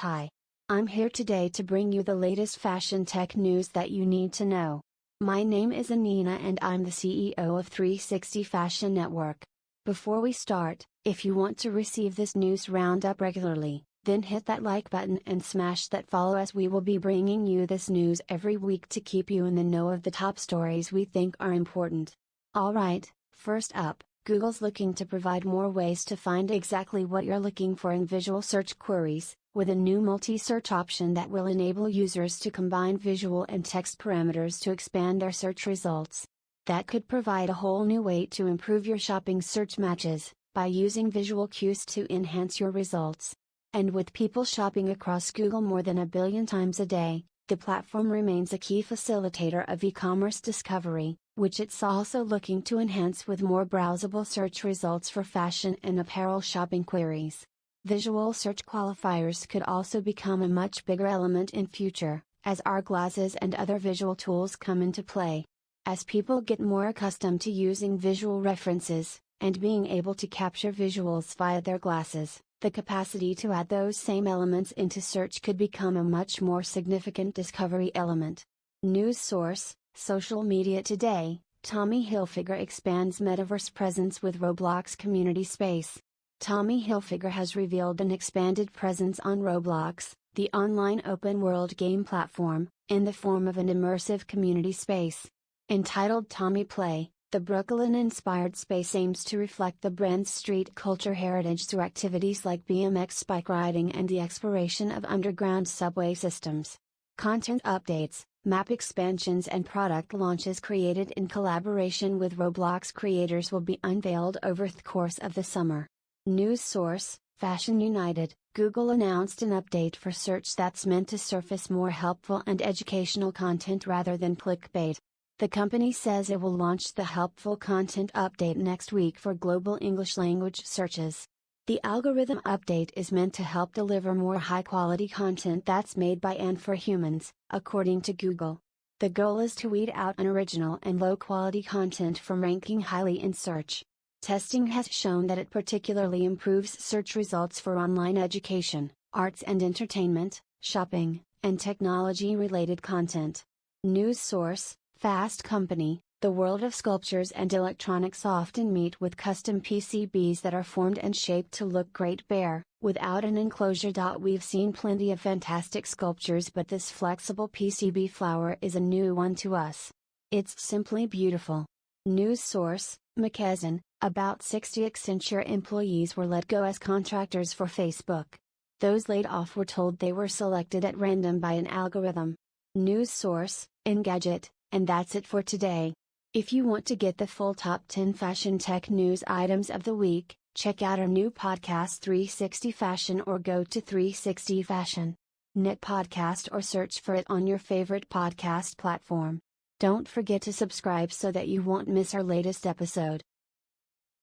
Hi. I'm here today to bring you the latest fashion tech news that you need to know. My name is Anina and I'm the CEO of 360 Fashion Network. Before we start, if you want to receive this news roundup regularly, then hit that like button and smash that follow as we will be bringing you this news every week to keep you in the know of the top stories we think are important. Alright, first up, Google's looking to provide more ways to find exactly what you're looking for in visual search queries, with a new multi-search option that will enable users to combine visual and text parameters to expand their search results. That could provide a whole new way to improve your shopping search matches, by using visual cues to enhance your results. And with people shopping across Google more than a billion times a day, the platform remains a key facilitator of e-commerce discovery, which it's also looking to enhance with more browsable search results for fashion and apparel shopping queries. Visual search qualifiers could also become a much bigger element in future, as our glasses and other visual tools come into play. As people get more accustomed to using visual references, and being able to capture visuals via their glasses, the capacity to add those same elements into search could become a much more significant discovery element. News source Social Media Today Tommy Hilfiger expands metaverse presence with Roblox community space. Tommy Hilfiger has revealed an expanded presence on Roblox, the online open world game platform, in the form of an immersive community space. Entitled Tommy Play, the Brooklyn inspired space aims to reflect the brand's street culture heritage through activities like BMX bike riding and the exploration of underground subway systems. Content updates, map expansions, and product launches created in collaboration with Roblox creators will be unveiled over the course of the summer. News source Fashion United Google announced an update for search that's meant to surface more helpful and educational content rather than clickbait. The company says it will launch the helpful content update next week for global English language searches. The algorithm update is meant to help deliver more high quality content that's made by and for humans, according to Google. The goal is to weed out unoriginal and low quality content from ranking highly in search. Testing has shown that it particularly improves search results for online education, arts and entertainment, shopping, and technology related content. News source Fast Company The world of sculptures and electronics often meet with custom PCBs that are formed and shaped to look great bare, without an enclosure. We've seen plenty of fantastic sculptures, but this flexible PCB flower is a new one to us. It's simply beautiful. News source McKesson about 60 Accenture employees were let go as contractors for Facebook. Those laid off were told they were selected at random by an algorithm. News source, Engadget, and that's it for today. If you want to get the full top 10 fashion tech news items of the week, check out our new podcast 360 Fashion or go to 360 Fashion. Knit podcast or search for it on your favorite podcast platform. Don't forget to subscribe so that you won't miss our latest episode.